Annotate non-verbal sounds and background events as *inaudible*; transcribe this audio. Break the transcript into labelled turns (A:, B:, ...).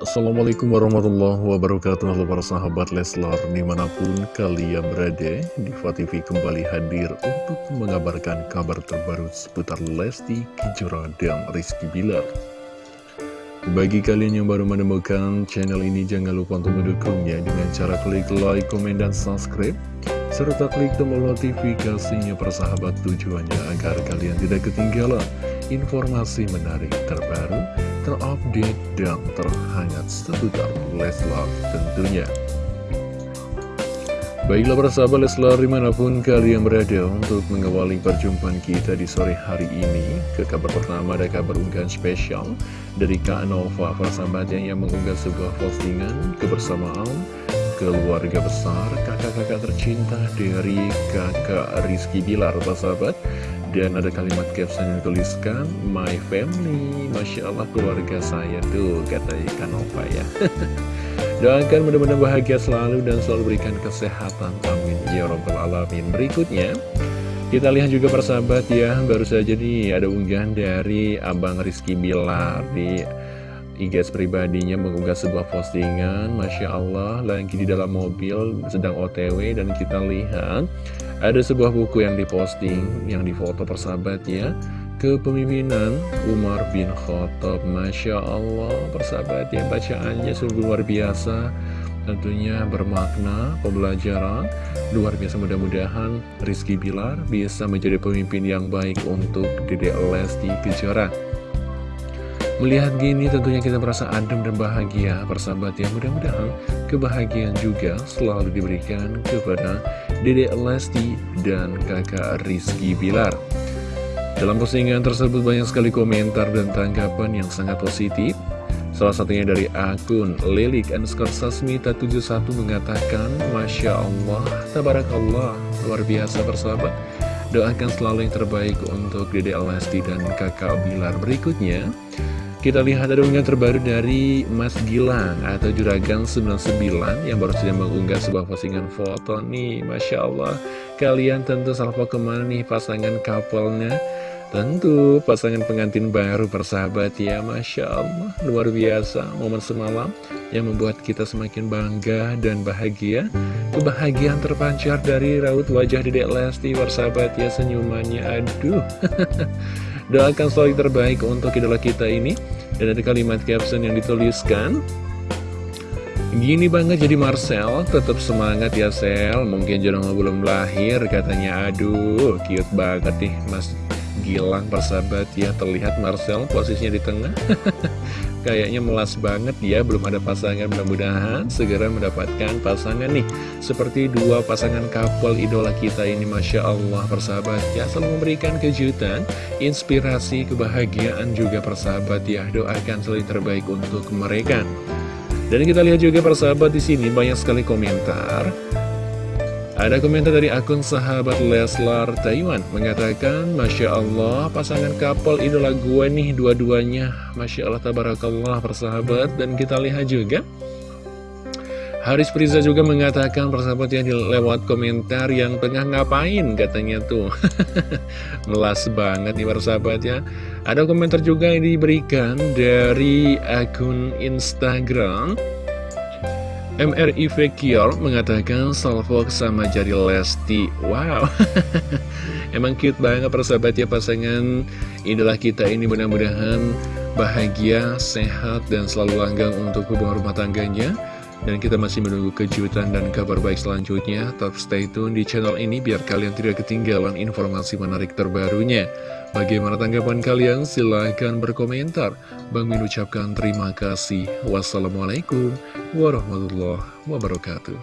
A: Assalamualaikum warahmatullahi wabarakatuh Halo para sahabat Leslar Di mana pun kalian berada Diva TV kembali hadir Untuk mengabarkan kabar terbaru Seputar Lesti Kejora dan Rizky Bilar. Bagi kalian yang baru menemukan channel ini Jangan lupa untuk mendukungnya Dengan cara klik like, komen, dan subscribe serta klik tombol notifikasinya persahabat tujuannya agar kalian tidak ketinggalan informasi menarik terbaru terupdate dan terhangat seputar Leslar tentunya. Baiklah para sahabat Leslar di mana pun kalian berada untuk mengawali perjumpaan kita di sore hari ini Ke kabar pertama ada kabar unggahan spesial dari Kak Nova persahabat yang mengunggah sebuah postingan kebersamaan keluarga besar kakak-kakak tercinta dari kakak Rizky Bilar sahabat dan ada kalimat caption yang dituliskan My family. Masya Allah keluarga saya tuh Kata Ikan Nova ya. *laughs* Doakan mudah-mudahan bahagia selalu Dan selalu berikan kesehatan. Amin. Ya Rabbal Alamin. Berikutnya kita lihat juga persahabat ya. Baru saja nih ada unggahan dari Abang Rizky Bilar Di IG pribadinya mengunggah sebuah postingan. Masya Allah lagi di dalam mobil sedang otw dan kita lihat ada sebuah buku yang diposting yang difoto persahabat ya kepemimpinan Umar bin Khattab. Masya Allah persahabat ya bacaannya sungguh luar biasa. Tentunya bermakna pembelajaran luar biasa. Mudah-mudahan Rizky Bilar bisa menjadi pemimpin yang baik untuk Dedek Lesti Kejora. Melihat gini tentunya kita merasa adem dan bahagia persahabat ya Mudah-mudahan kebahagiaan juga selalu diberikan kepada Dede Lesti dan kakak Rizky Bilar. Dalam postingan tersebut banyak sekali komentar dan tanggapan yang sangat positif. Salah satunya dari akun Lilik underscore Sasmita 71 mengatakan Masya Allah, Tabarakallah, luar biasa persahabat Doakan selalu yang terbaik untuk Dede Lesti dan kakak Bilar berikutnya kita lihat ada unggahan terbaru dari Mas Gilang atau Juragan 99 yang baru saja mengunggah sebuah postingan foto nih. Masya Allah, kalian tentu salvo ke mana nih pasangan couple-nya? Tentu pasangan pengantin baru persahabat ya Masya Allah Luar biasa momen semalam yang membuat kita semakin bangga dan bahagia Kebahagiaan terpancar dari raut wajah Dedek Lesti persahabat ya senyumannya Aduh *laughs* Doakan selalu terbaik untuk idola kita ini. Dan ada kalimat caption yang dituliskan. Gini banget jadi Marcel, tetap semangat ya Sel. Mungkin jodoh belum lahir katanya. Aduh, cute banget nih Mas. Gilang persahabat ya Terlihat Marcel posisinya di tengah *laughs* Kayaknya melas banget ya, belum ada pasangan mudah-mudahan segera mendapatkan pasangan nih. Seperti dua pasangan couple idola kita ini Masya Allah persahabat ya, selalu memberikan kejutan, inspirasi, kebahagiaan juga persahabat ya. Doakan selalu terbaik untuk mereka. Dan kita lihat juga persahabat di sini banyak sekali komentar ada komentar dari akun sahabat Leslar Taiwan mengatakan Masya Allah pasangan couple idola gue nih dua-duanya. Masya Allah tabarakallah persahabat. Dan kita lihat juga Haris Priza juga mengatakan persahabat yang lewat komentar yang tengah ngapain? Katanya tuh. *laughs* Melas banget nih persahabat ya. Ada komentar juga yang diberikan dari akun Instagram MRI Vekior mengatakan salvo sama jari Lesti. Wow. *laughs* Emang cute banget persahabat ya pasangan. Idola kita ini mudah-mudahan bahagia, sehat, dan selalu langgang untuk hubungan rumah tangganya dan kita masih menunggu kejutan dan kabar baik selanjutnya. Tetap stay tune di channel ini biar kalian tidak ketinggalan informasi menarik terbarunya. Bagaimana tanggapan kalian? Silahkan berkomentar. Bang Min ucapkan terima kasih. Wassalamualaikum warahmatullahi wabarakatuh.